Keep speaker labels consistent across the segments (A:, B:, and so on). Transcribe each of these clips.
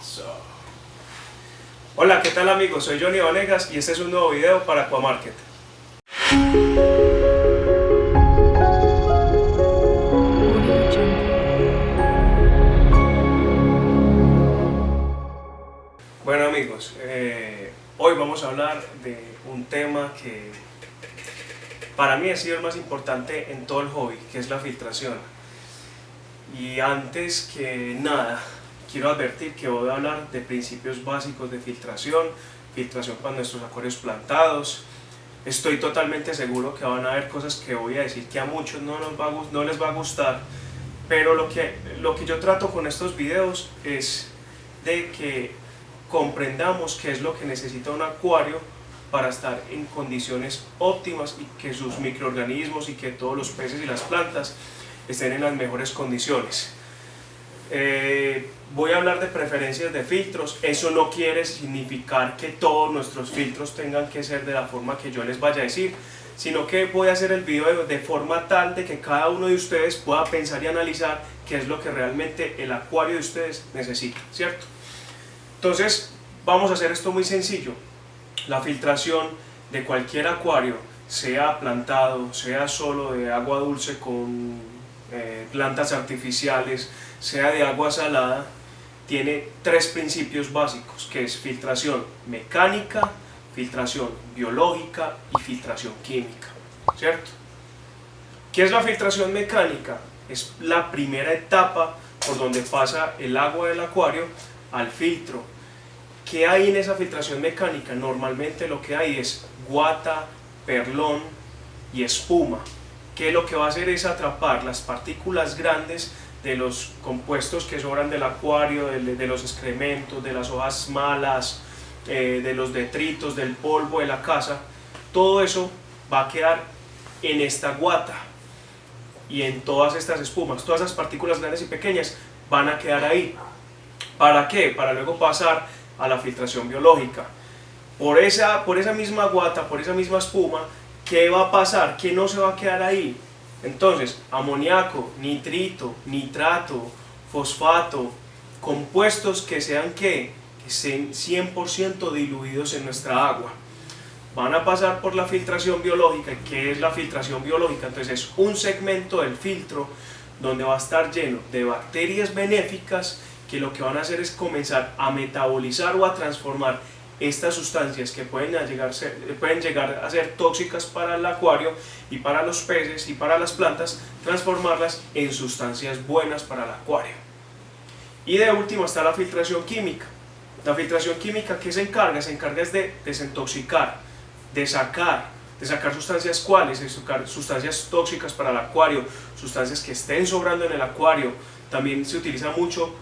A: Eso. Hola, ¿qué tal amigos? Soy Johnny Vanegas y este es un nuevo video para Aquamarket. Bueno amigos, eh, hoy vamos a hablar de un tema que para mí ha sido el más importante en todo el hobby, que es la filtración. Y antes que nada, quiero advertir que voy a hablar de principios básicos de filtración, filtración para nuestros acuarios plantados. Estoy totalmente seguro que van a haber cosas que voy a decir que a muchos no, les va a gustar, pero lo que, lo que yo trato con estos videos es de que comprendamos qué es lo que necesita un acuario para estar en condiciones óptimas y que sus microorganismos y que todos los peces y las plantas estén en las mejores condiciones. Eh, voy a hablar de preferencias de filtros, eso no quiere significar que todos nuestros filtros tengan que ser de la forma que yo les vaya a decir, sino que voy a hacer el video de, forma tal de que cada uno de ustedes pueda pensar y analizar qué es lo que realmente el acuario de ustedes necesita, ¿cierto? Entonces, vamos a hacer esto muy sencillo. La filtración de cualquier acuario, sea plantado, sea solo de agua dulce con eh, plantas artificiales, sea de agua salada, tiene tres principios básicos, que es filtración mecánica, filtración biológica y filtración química, ¿cierto? ¿Qué es la filtración mecánica? Es la primera etapa por donde pasa el agua del acuario al filtro. ¿Qué hay en esa filtración mecánica? Normalmente lo que hay es guata, perlón y espuma, que lo que va a hacer es atrapar las partículas grandes de los compuestos que sobran del acuario, de, los excrementos, de las hojas malas, eh, de los detritos, del polvo de la casa, todo eso va a quedar en esta guata y en todas estas espumas, todas esas partículas grandes y pequeñas van a quedar ahí. ¿Para qué? Para luego pasar a la filtración biológica. Por esa, por esa misma guata, por esa misma espuma, ¿qué va a pasar? ¿Qué no se va a quedar ahí? Entonces, amoníaco, nitrito, nitrato, fosfato, compuestos que sean que, estén 100% diluidos en nuestra agua. Van a pasar por la filtración biológica. ¿Qué es la filtración biológica? Entonces es un segmento del filtro donde va a estar lleno de bacterias benéficas que lo que van a hacer es comenzar a metabolizar o a transformar estas sustancias que pueden llegar, pueden llegar a ser tóxicas para el acuario y para los peces y para las plantas, transformarlas en sustancias buenas para el acuario. Y de último está la filtración química. La filtración química, ¿qué se encarga? Se encarga de desintoxicar, de sacar, de sacar sustancias cuáles, de sacar sustancias tóxicas para el acuario, sustancias que estén sobrando en el acuario. También se utiliza mucho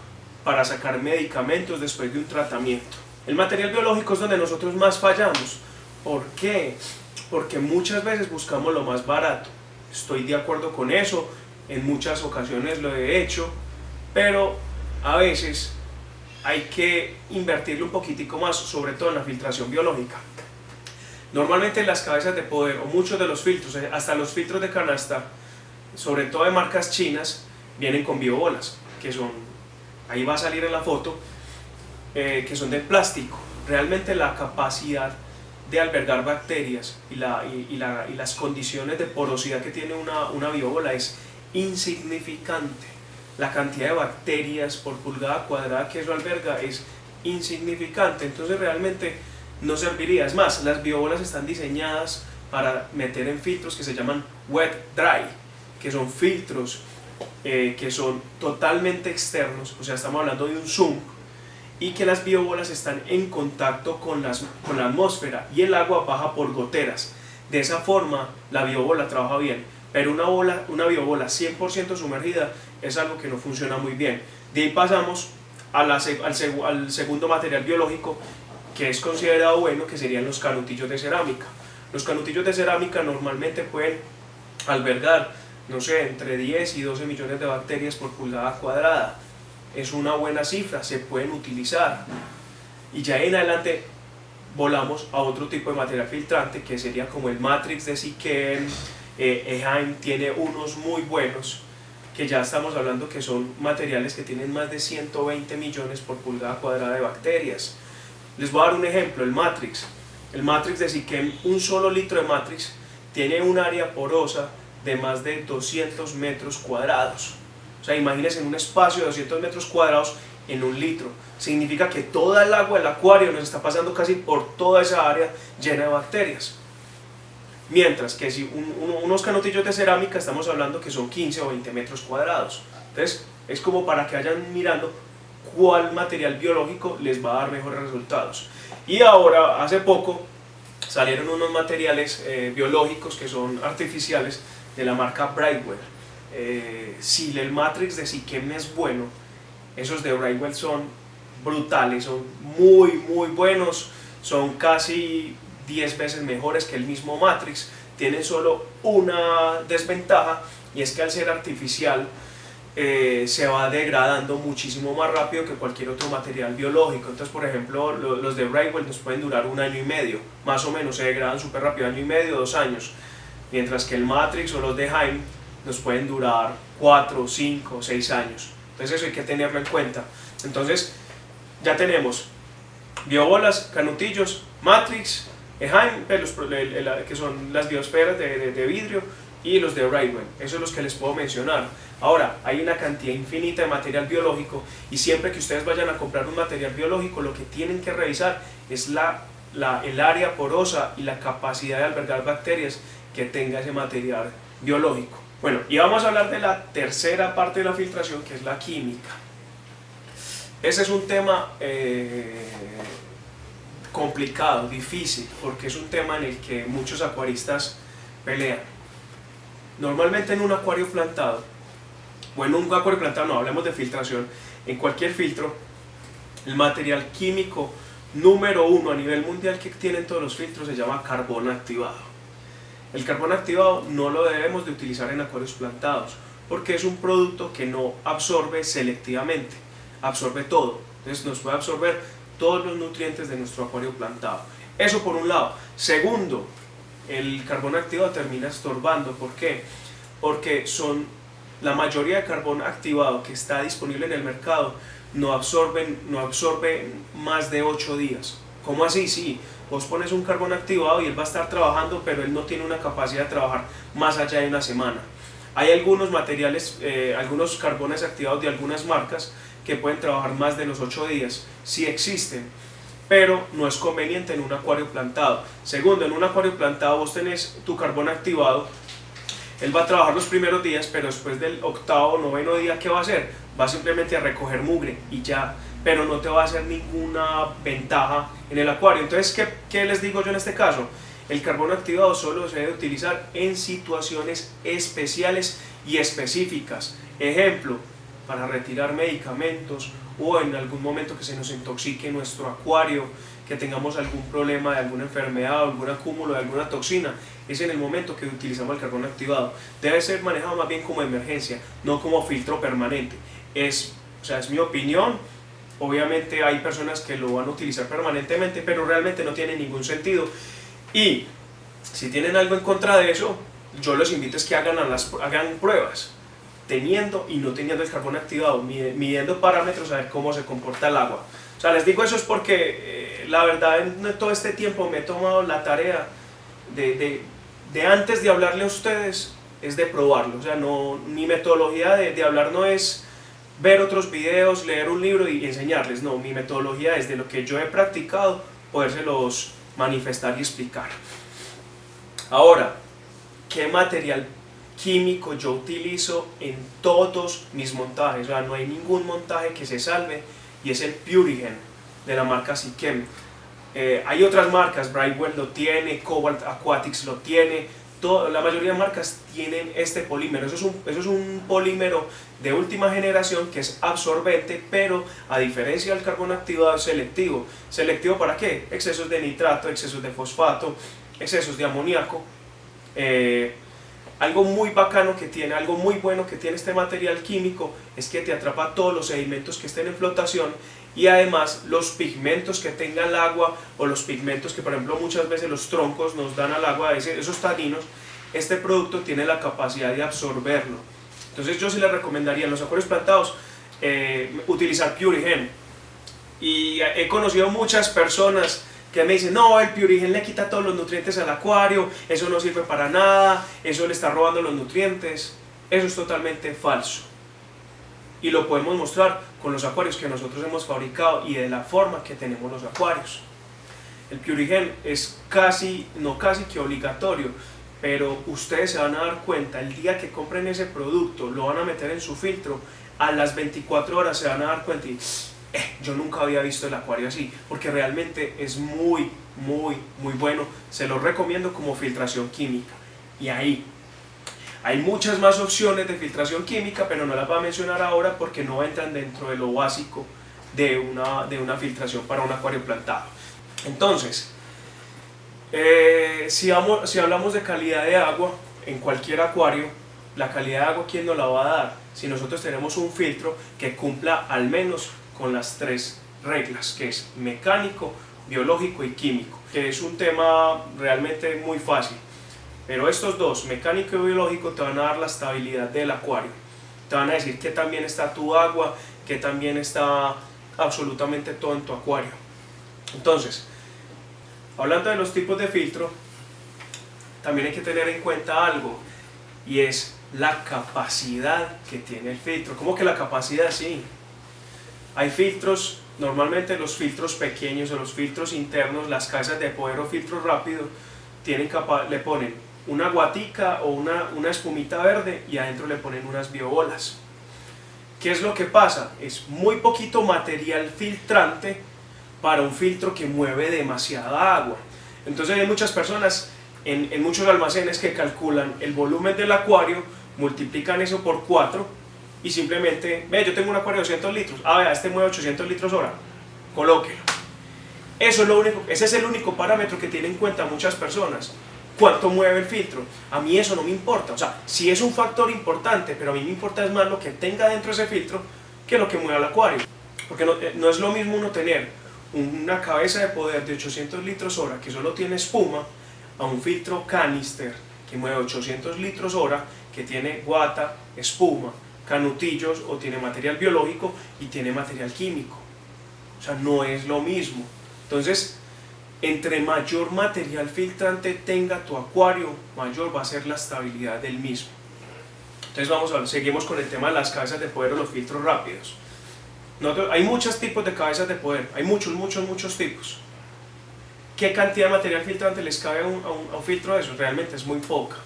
A: para sacar medicamentos después de un tratamiento. El material biológico es donde nosotros más fallamos. ¿Por qué? Porque muchas veces buscamos lo más barato. Estoy de acuerdo con eso, en muchas ocasiones lo he hecho, pero a veces hay que invertirle un poquitico más, sobre todo en la filtración biológica. Normalmente las cabezas de poder, o muchos de los filtros, eh, hasta los filtros de canasta, sobre todo de marcas chinas, vienen con biobolas, que son, ahí va a salir en la foto, eh, que son de plástico. Realmente la capacidad de albergar bacterias y, la, y, la, y, las condiciones de porosidad que tiene una, una biobola es insignificante. La cantidad de bacterias por pulgada cuadrada que eso alberga es insignificante, entonces realmente no serviría. Es más, las biobolas están diseñadas para meter en filtros que se llaman wet dry, que son filtros eh, que son totalmente externos, o sea, estamos hablando de un zoom y que las biobolas están en contacto con, las, con la atmósfera y el agua baja por goteras. De esa forma la biobola trabaja bien, pero una, bola, una biobola 100% sumergida es algo que no funciona muy bien. De ahí pasamos al, al segundo material biológico que es considerado bueno, que serían los canutillos de cerámica. Los canutillos de cerámica normalmente pueden albergar, no sé, entre 10 y 12 millones de bacterias por pulgada cuadrada es una buena cifra, se pueden utilizar. Y ya en adelante volamos a otro tipo de material filtrante que sería como el Matrix de Siquem, eh, Eheim tiene unos muy buenos que ya estamos hablando que son materiales que tienen más de 120 millones por pulgada cuadrada de bacterias. Les voy a dar un ejemplo, el Matrix. El Matrix de Siquem, un solo litro de Matrix tiene un área porosa de más de 200 metros cuadrados. O sea, imagínense en un espacio de 200 metros cuadrados en un litro. Significa que toda el agua del acuario nos está pasando casi por toda esa área llena de bacterias. Mientras que si unos canotillos de cerámica estamos hablando que son 15 o 20 metros cuadrados. Entonces es como para que vayan mirando cuál material biológico les va a dar mejores resultados. Y ahora, hace poco, salieron unos materiales eh, biológicos que son artificiales de la marca Brightwell. Eh, si el Matrix de Siquem es bueno, esos de Brightwell son brutales, son muy muy buenos, son casi 10 veces mejores que el mismo Matrix, tienen solo una desventaja y es que al ser artificial eh, se va degradando muchísimo más rápido que cualquier otro material biológico. Entonces, por ejemplo, los de Brightwell nos pueden durar un año y medio, más o menos, se degradan súper rápido, año y medio, dos años. Mientras que el Matrix o los de Heim nos pueden durar 4, 5, 6 años. Entonces eso hay que tenerlo en cuenta. Entonces, ya tenemos biobolas, canutillos, Matrix, Eheim, pues, que son las biosferas de, vidrio, y los de Brightwell. Eso es los que les puedo mencionar. Ahora, hay una cantidad infinita de material biológico y siempre que ustedes vayan a comprar un material biológico, lo que tienen que revisar es la, el área porosa y la capacidad de albergar bacterias que tenga ese material biológico. Bueno, y vamos a hablar de la tercera parte de la filtración, que es la química. Ese es un tema eh, complicado, difícil, porque es un tema en el que muchos acuaristas pelean. Normalmente en un acuario plantado, bueno, un acuario plantado no, hablemos de filtración, en cualquier filtro, el material químico número uno a nivel mundial que tienen todos los filtros se llama carbón activado. El carbón activado no lo debemos de utilizar en acuarios plantados porque es un producto que no absorbe selectivamente, absorbe todo. Entonces nos puede absorber todos los nutrientes de nuestro acuario plantado. Eso por un lado. Segundo, el carbón activado termina estorbando. ¿Por qué? Porque son la mayoría de carbón activado que está disponible en el mercado no absorben, no más de 8 días. ¿Cómo así? Sí, vos pones un carbón activado y él va a estar trabajando, pero él no tiene una capacidad de trabajar más allá de una semana. Hay algunos materiales, eh, algunos carbones activados de algunas marcas que pueden trabajar más de los 8 días, sí existen, pero no es conveniente en un acuario plantado. Segundo, en un acuario plantado vos tenés tu carbón activado, él va a trabajar los primeros días, pero después del octavo o noveno día, ¿qué va a hacer? Va simplemente a recoger mugre y ya pero no te va a hacer ninguna ventaja en el acuario. Entonces, ¿qué, ¿qué, les digo yo en este caso? El carbono activado solo se debe utilizar en situaciones especiales y específicas. Ejemplo, para retirar medicamentos o en algún momento que se nos intoxique nuestro acuario, que tengamos algún problema de alguna enfermedad o algún acúmulo de alguna toxina, es en el momento que utilizamos el carbono activado. Debe ser manejado más bien como emergencia, no como filtro permanente. Es, o sea, es mi opinión, Obviamente hay personas que lo van a utilizar permanentemente, pero realmente no tiene ningún sentido. Y si tienen algo en contra de eso, yo los invito a que hagan, hagan pruebas, teniendo y no teniendo el carbón activado, midiendo parámetros a ver cómo se comporta el agua. O sea, les digo eso es porque eh, la verdad en todo este tiempo me he tomado la tarea de, de, de, antes de hablarle a ustedes, es de probarlo. O sea, no, mi metodología de hablar no es ver otros videos, leer un libro y enseñarles. No, mi metodología es de lo que yo he practicado, podérselos manifestar y explicar. Ahora, ¿qué material químico yo utilizo en todos mis montajes? O sea, no hay ningún montaje que se salve y es el Purigen de la marca Sikem. Eh, hay otras marcas, Brightwell lo tiene, Cobalt Aquatics lo tiene, la mayoría de marcas tienen este polímero. Eso es, un, eso es un polímero de última generación que es absorbente, pero a diferencia del carbón activado selectivo. ¿Selectivo para qué? Excesos de nitrato, excesos de fosfato, excesos de amoníaco. Eh, algo muy bacano que tiene, algo muy bueno que tiene este material químico es que te atrapa todos los sedimentos que estén en flotación y además los pigmentos que tenga el agua o los pigmentos que por ejemplo muchas veces los troncos nos dan al agua, esos taninos, este producto tiene la capacidad de absorberlo. Entonces yo sí les recomendaría en los acuarios plantados eh, utilizar Purigen. Y he conocido muchas personas que me dicen, no, el Purigen le quita todos los nutrientes al acuario, eso no sirve para nada, eso le está robando los nutrientes. Eso es totalmente falso. Y lo podemos mostrar con los acuarios que nosotros hemos fabricado y de la forma que tenemos los acuarios. El Purigen es casi, no casi que obligatorio, pero ustedes se van a dar cuenta, el día que compren ese producto, lo van a meter en su filtro, a las 24 horas se van a dar cuenta y eh, yo nunca había visto el acuario así, porque realmente es muy, muy, muy bueno. Se lo recomiendo como filtración química. Y ahí, hay muchas más opciones de filtración química, pero no las voy a mencionar ahora porque no entran dentro de lo básico de una, de una filtración para un acuario plantado. Entonces, eh, si, vamos, si hablamos de calidad de agua en cualquier acuario, la calidad de agua, ¿quién nos la va a dar? Si nosotros tenemos un filtro que cumpla al menos con las tres reglas, que es mecánico, biológico y químico, que es un tema realmente muy fácil. Pero estos dos, mecánico y biológico, te van a dar la estabilidad del acuario. Te van a decir que también está tu agua, que también está absolutamente todo en tu acuario. Entonces, hablando de los tipos de filtro, también hay que tener en cuenta algo, y es la capacidad que tiene el filtro. ¿Cómo que la capacidad? Sí, hay filtros, normalmente los filtros pequeños o los filtros internos, las casas de poder o filtro rápido, tienen le ponen una guatica o una, una espumita verde y adentro le ponen unas biobolas. ¿Qué es lo que pasa? Es muy poquito material filtrante para un filtro que mueve demasiada agua. Entonces hay muchas personas en, en, muchos almacenes que calculan el volumen del acuario, multiplican eso por 4 y simplemente, ve, yo tengo un acuario de 200 litros, ah, vea, este mueve 800 litros hora, colóquelo. Eso es lo único, ese es el único parámetro que tienen en cuenta muchas personas. ¿Cuánto mueve el filtro? A mí eso no me importa. O sea, sí es un factor importante, pero a mí me importa es más lo que tenga dentro ese filtro que lo que mueve el acuario. Porque no, eh, no es lo mismo uno tener una cabeza de poder de 800 litros hora que solo tiene espuma a un filtro canister que mueve 800 litros hora que tiene guata, espuma canutillos o tiene material biológico y tiene material químico. O sea, no es lo mismo. Entonces, entre mayor material filtrante tenga tu acuario, mayor va a ser la estabilidad del mismo. Entonces vamos a seguimos con el tema de las cabezas de poder o los filtros rápidos. hay muchos tipos de cabezas de poder, hay muchos, muchos, muchos tipos. ¿Qué cantidad de material filtrante les cabe a un, a un filtro de eso? Realmente es muy poca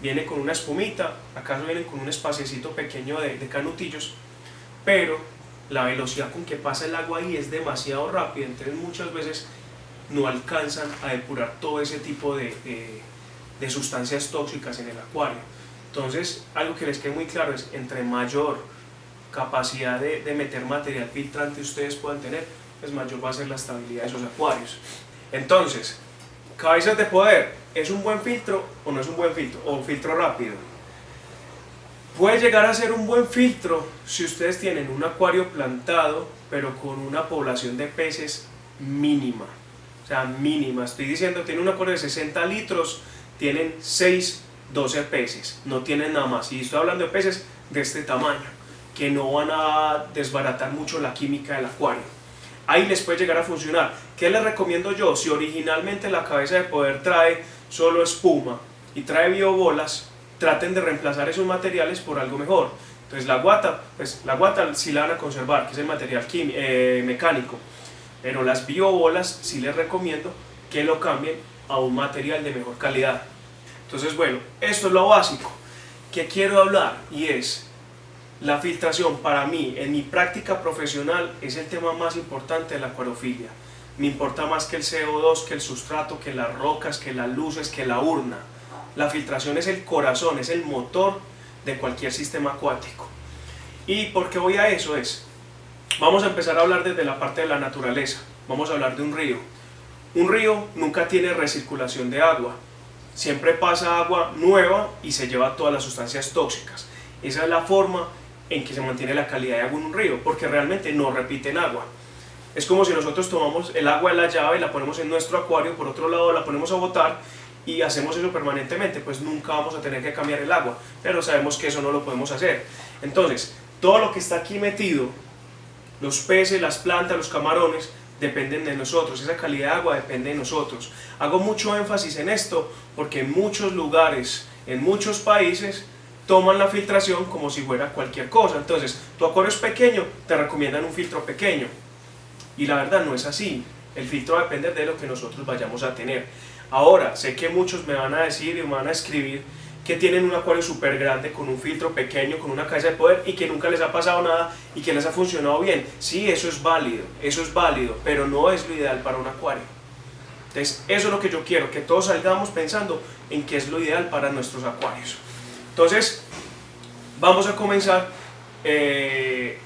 A: viene con una espumita, acaso viene con un espaciecito pequeño de, canutillos, pero la velocidad con que pasa el agua ahí es demasiado rápida, entonces muchas veces no alcanzan a depurar todo ese tipo de, de, sustancias tóxicas en el acuario. Entonces, algo que les quede muy claro es, entre mayor capacidad de, de meter material filtrante ustedes puedan tener, pues mayor va a ser la estabilidad de esos acuarios. Entonces, cabezas de poder, ¿es un buen filtro o no es un buen filtro? ¿O filtro rápido? Puede llegar a ser un buen filtro si ustedes tienen un acuario plantado, pero con una población de peces mínima. Sea, mínima. Estoy diciendo, tiene un acuario de 60 litros, tienen 6, 12 peces. No tienen nada más. Y estoy hablando de peces de este tamaño, que no van a desbaratar mucho la química del acuario. Ahí les puede llegar a funcionar. ¿Qué les recomiendo yo? Si originalmente la cabeza de poder trae solo espuma y trae biobolas, traten de reemplazar esos materiales por algo mejor. Entonces la guata, pues la guata sí la van a conservar, que es el material eh, mecánico, pero las biobolas sí les recomiendo que lo cambien a un material de mejor calidad. Entonces bueno, esto es lo básico que quiero hablar y es la filtración para mí en mi práctica profesional es el tema más importante de la acuariofilia me importa más que el CO2, que el sustrato, que las rocas, que las luces, que la urna. La filtración es el corazón, es el motor de cualquier sistema acuático. ¿Y por qué voy a eso? Es, vamos a empezar a hablar desde la parte de la naturaleza. Vamos a hablar de un río. Un río nunca tiene recirculación de agua. Siempre pasa agua nueva y se lleva todas las sustancias tóxicas. Esa es la forma en que se mantiene la calidad de agua en un río, porque realmente no repiten agua. Es como si nosotros tomamos el agua de la llave y la ponemos en nuestro acuario, por otro lado la ponemos a botar y hacemos eso permanentemente, pues nunca vamos a tener que cambiar el agua, pero sabemos que eso no lo podemos hacer. Entonces, todo lo que está aquí metido, los peces, las plantas, los camarones, dependen de nosotros, esa calidad de agua depende de nosotros. Hago mucho énfasis en esto porque en muchos lugares, en muchos países, toman la filtración como si fuera cualquier cosa. Entonces, tu acuario es pequeño, te recomiendan un filtro pequeño. Y la verdad no es así. El filtro va a depender de lo que nosotros vayamos a tener. Ahora, sé que muchos me van a decir y me van a escribir que tienen un acuario súper grande con un filtro pequeño, con una cabeza de poder y que nunca les ha pasado nada y que les ha funcionado bien. Sí, eso es válido, eso es válido, pero no es lo ideal para un acuario. Entonces, eso es lo que yo quiero, que todos salgamos pensando en qué es lo ideal para nuestros acuarios. Entonces, vamos a comenzar eh,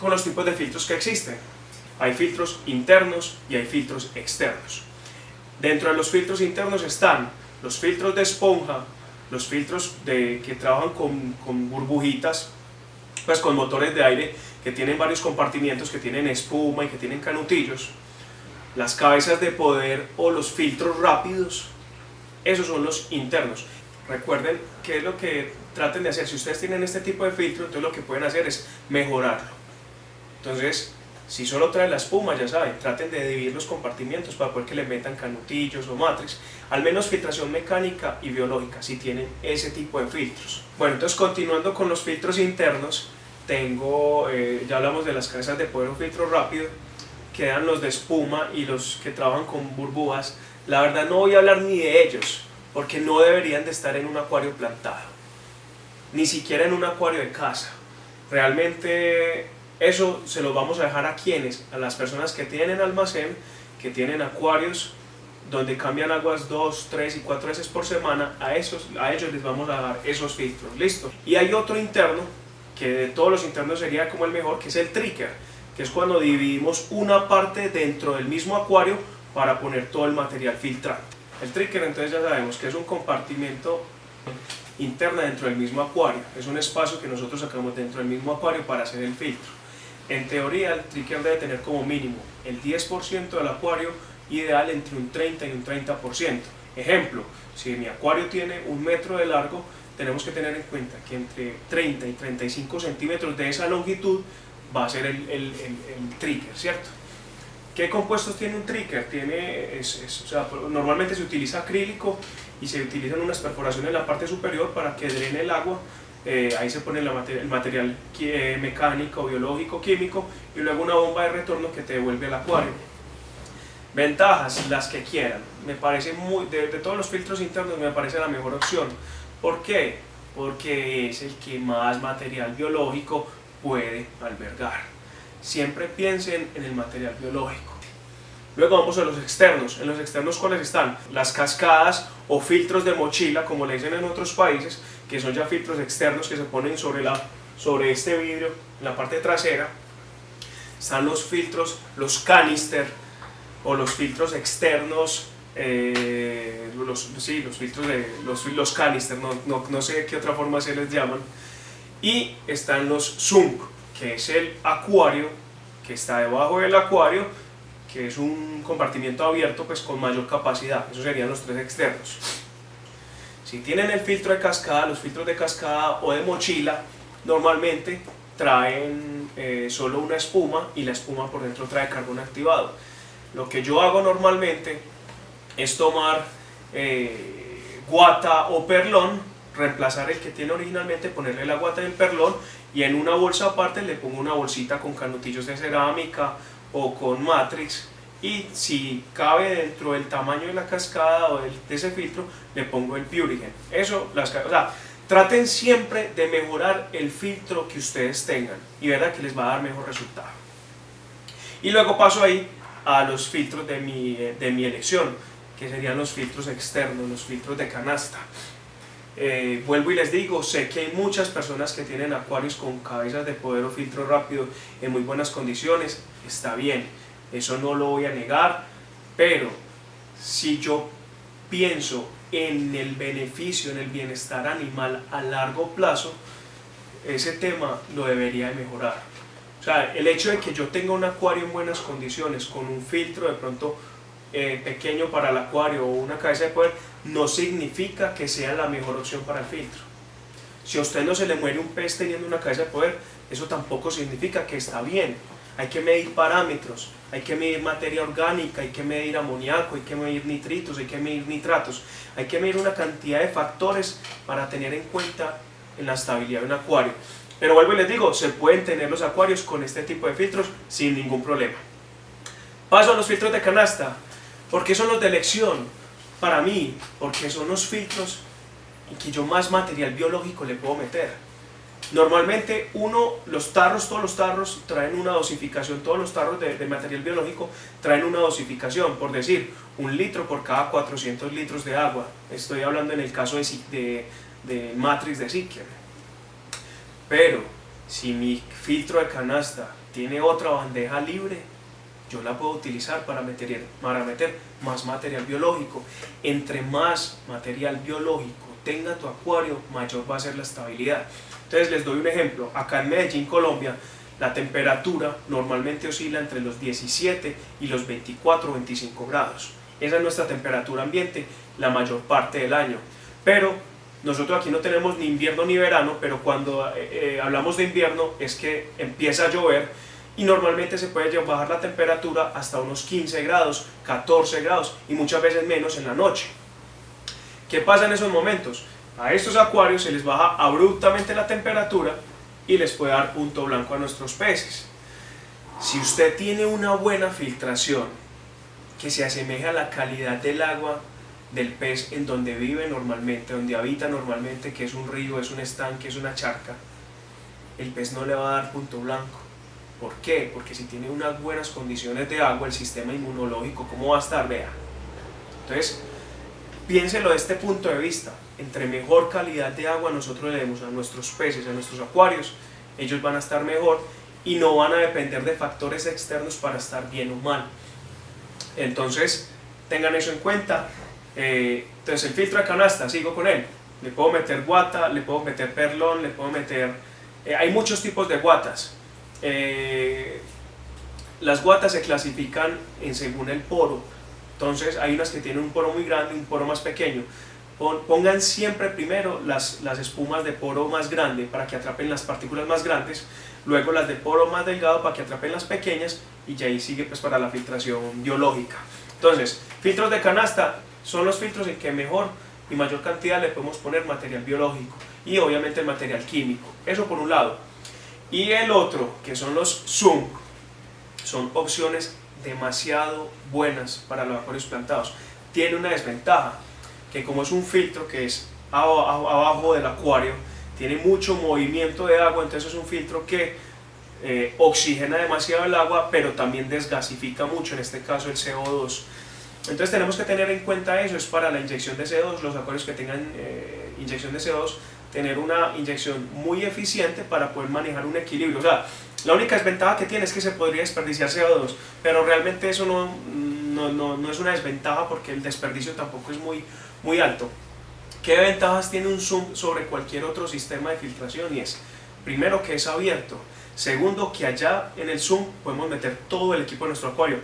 A: con los tipos de filtros que existen. Hay filtros internos y hay filtros externos. Dentro de los filtros internos están los filtros de esponja, los filtros de, que trabajan con, con burbujitas, pues con motores de aire que tienen varios compartimientos, que tienen espuma y que tienen canutillos, las cabezas de poder o los filtros rápidos, esos son los internos. Recuerden qué es lo que traten de hacer. Si ustedes tienen este tipo de filtro, entonces lo que pueden hacer es mejorarlo. Entonces, si solo trae la espuma, ya saben, traten de dividir los compartimientos para poder que le metan canutillos o matrix. Al menos filtración mecánica y biológica, si tienen ese tipo de filtros. Bueno, entonces continuando con los filtros internos, tengo, eh, ya hablamos de las cabezas de poder o filtro rápido, quedan los de espuma y los que trabajan con burbujas. La verdad no voy a hablar ni de ellos, porque no deberían de estar en un acuario plantado, ni siquiera en un acuario de casa. Realmente eso se lo vamos a dejar a quienes, a las personas que tienen almacén, que tienen acuarios donde cambian aguas 2, 3 y 4 veces por semana, a, esos, a ellos les vamos a dar esos filtros, listo. Y hay otro interno, que de todos los internos sería como el mejor, que es el trigger, que es cuando dividimos una parte dentro del mismo acuario para poner todo el material filtrante. El trigger entonces ya sabemos que es un compartimento interno dentro del mismo acuario, es un espacio que nosotros sacamos dentro del mismo acuario para hacer el filtro. En teoría, el trigger debe tener como mínimo el 10% del acuario, ideal entre un 30 y un 30%. Ejemplo, si mi acuario tiene un metro de largo, tenemos que tener en cuenta que entre 30 y 35 centímetros de esa longitud va a ser el, el, trigger, ¿cierto? ¿Qué compuestos tiene un trigger? Tiene, normalmente se utiliza acrílico y se utilizan unas perforaciones en la parte superior para que drene el agua eh, ahí se pone el material eh, mecánico, biológico, químico y luego una bomba de retorno que te devuelve al acuario. Ventajas, las que quieran. Me parece muy, de, todos los filtros internos me parece la mejor opción. ¿Por qué? Porque es el que más material biológico puede albergar. Siempre piensen en el material biológico. Luego vamos a los externos. En los externos, ¿cuáles están? Las cascadas o filtros de mochila, como le dicen en otros países, que son ya filtros externos que se ponen sobre, la, sobre este vidrio en la parte trasera. Están los filtros, los canister o los filtros externos, eh, los, sí, los filtros de los, los canister, no, no, no, sé qué otra forma se les llaman. Y están los sunk, que es el acuario que está debajo del acuario, que es un compartimiento abierto pues con mayor capacidad. Esos serían los tres externos. Si tienen el filtro de cascada, los filtros de cascada o de mochila, normalmente traen eh, solo una espuma y la espuma por dentro trae carbón activado. Lo que yo hago normalmente es tomar eh, guata o perlón, reemplazar el que tiene originalmente, ponerle la guata del perlón y en una bolsa aparte le pongo una bolsita con canutillos de cerámica o con matrix y si cabe dentro del tamaño de la cascada o de ese filtro, le pongo el Purigen. Eso, las, o sea, traten siempre de mejorar el filtro que ustedes tengan y verá que les va a dar mejor resultado. Y luego paso ahí a los filtros de mi, de mi elección, que serían los filtros externos, los filtros de canasta. Eh, vuelvo y les digo, sé que hay muchas personas que tienen acuarios con cabezas de poder o filtro rápido en muy buenas condiciones, está bien eso no lo voy a negar, pero si yo pienso en el beneficio, en el bienestar animal a largo plazo, ese tema lo debería de mejorar. O sea, el hecho de que yo tenga un acuario en buenas condiciones, con un filtro de pronto eh, pequeño para el acuario o una cabeza de poder, no significa que sea la mejor opción para el filtro. Si a usted no se le muere un pez teniendo una cabeza de poder, eso tampoco significa que está bien. Hay que medir parámetros, hay que medir materia orgánica, hay que medir amoníaco, hay que medir nitritos, hay que medir nitratos, hay que medir una cantidad de factores para tener en cuenta en la estabilidad de un acuario. Pero vuelvo y les digo, se pueden tener los acuarios con este tipo de filtros sin ningún problema. Paso a los filtros de canasta. ¿Por qué son los de elección? Para mí, porque son los filtros en que yo más material biológico le puedo meter. Normalmente uno, los tarros, todos los tarros traen una dosificación, todos los tarros de, material biológico traen una dosificación, por decir, un litro por cada 400 litros de agua. Estoy hablando en el caso de, de, de Matrix de Sikia. Pero si mi filtro de canasta tiene otra bandeja libre, yo la puedo utilizar para meter, para meter más material biológico. Entre más material biológico tenga tu acuario, mayor va a ser la estabilidad. Entonces les doy un ejemplo. Acá en Medellín, Colombia, la temperatura normalmente oscila entre los 17 y los 24 o 25 grados. Esa es nuestra temperatura ambiente la mayor parte del año. Pero nosotros aquí no tenemos ni invierno ni verano, pero cuando eh, eh, hablamos de invierno es que empieza a llover y normalmente se puede bajar la temperatura hasta unos 15 grados, 14 grados y muchas veces menos en la noche. ¿Qué pasa en esos momentos? A estos acuarios se les baja abruptamente la temperatura y les puede dar punto blanco a nuestros peces. Si usted tiene una buena filtración que se asemeje a la calidad del agua del pez en donde vive normalmente, donde habita normalmente, que es un río, es un estanque, es una charca, el pez no le va a dar punto blanco ¿Por qué? Porque si tiene unas buenas condiciones de agua, el sistema inmunológico, ¿cómo va a estar? Vea. Entonces, piénselo de este punto de vista. Entre mejor calidad de agua nosotros le demos a nuestros peces, a nuestros acuarios, ellos van a estar mejor y no van a depender de factores externos para estar bien o mal. Entonces, tengan eso en cuenta. Eh, entonces, el filtro de canasta, sigo con él. Le puedo meter guata, le puedo meter perlón, le puedo meter... Eh, hay muchos tipos de guatas eh, las guatas se clasifican en según el poro, entonces hay unas que tienen un poro muy grande y un poro más pequeño. Pongan siempre primero las, las espumas de poro más grande para que atrapen las partículas más grandes, luego las de poro más delgado para que atrapen las pequeñas y ya ahí sigue pues para la filtración biológica. Entonces, filtros de canasta son los filtros en que mejor y mayor cantidad le podemos poner material biológico y obviamente el material químico. Eso por un lado. Y el otro, que son los Zoom, son opciones demasiado buenas para los acuarios plantados. Tiene una desventaja, que como es un filtro que es abajo del acuario, tiene mucho movimiento de agua, entonces es un filtro que eh, oxigena demasiado el agua, pero también desgasifica mucho, en este caso el CO2. Entonces tenemos que tener en cuenta eso, es para la inyección de CO2, los acuarios que tengan eh, inyección de CO2 tener una inyección muy eficiente para poder manejar un equilibrio. O sea, la única desventaja que tiene es que se podría desperdiciar CO2, pero realmente eso no, no, no, es una desventaja porque el desperdicio tampoco es muy, muy alto. ¿Qué ventajas tiene un Zoom sobre cualquier otro sistema de filtración? Y es, primero, que es abierto. Segundo, que allá en el Zoom podemos meter todo el equipo de nuestro acuario.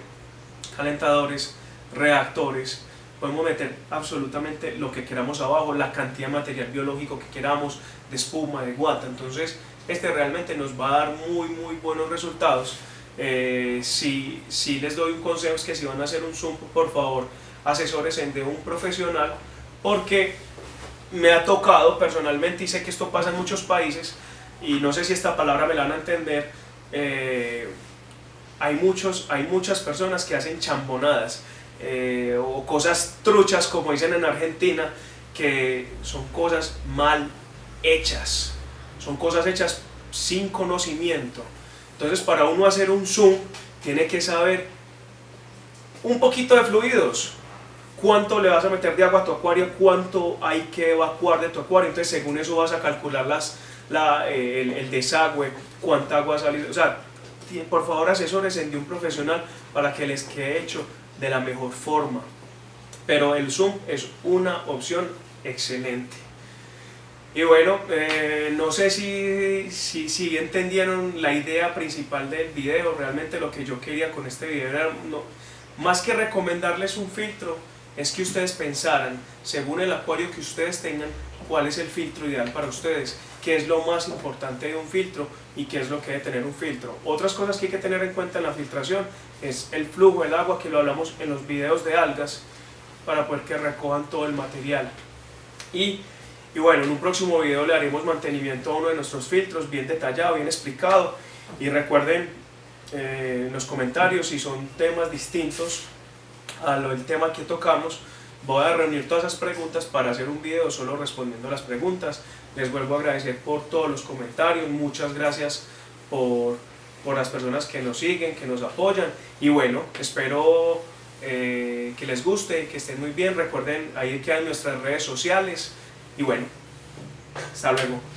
A: Calentadores, reactores, podemos meter absolutamente lo que queramos abajo, la cantidad de material biológico que queramos, de espuma, de guata, entonces este realmente nos va a dar muy muy buenos resultados. Eh, si, si, les doy un consejo es que si van a hacer un zoom, por favor, asesores de un profesional, porque me ha tocado personalmente y sé que esto pasa en muchos países, y no sé si esta palabra me la van a entender, eh, hay, muchos, hay muchas personas que hacen chambonadas, eh, o cosas truchas como dicen en Argentina, que son cosas mal hechas, son cosas hechas sin conocimiento. Entonces para uno hacer un zoom tiene que saber un poquito de fluidos, cuánto le vas a meter de agua a tu acuario, cuánto hay que evacuar de tu acuario, entonces según eso vas a calcular las, eh, el, desagüe, cuánta agua sale, o sea, por favor asesores de un profesional para que les quede hecho de la mejor forma. Pero el zoom es una opción excelente. Y bueno, eh, no sé si, si, si, entendieron la idea principal del video, realmente lo que yo quería con este video era no, más que recomendarles un filtro, es que ustedes pensaran, según el acuario que ustedes tengan, cuál es el filtro ideal para ustedes, qué es lo más importante de un filtro y qué es lo que debe tener un filtro. Otras cosas que hay que tener en cuenta en la filtración es el flujo del agua, que lo hablamos en los videos de algas, para poder que recojan todo el material. Y, y bueno, en un próximo video le haremos mantenimiento a uno de nuestros filtros, bien detallado, bien explicado. Y recuerden eh, en los comentarios si son temas distintos al tema que tocamos, voy a reunir todas esas preguntas para hacer un video solo respondiendo las preguntas. Les vuelvo a agradecer por todos los comentarios, muchas gracias por, por las personas que nos siguen, que nos apoyan y bueno, espero eh, que les guste, que estén muy bien, recuerden ahí que hay nuestras redes sociales y bueno, hasta luego.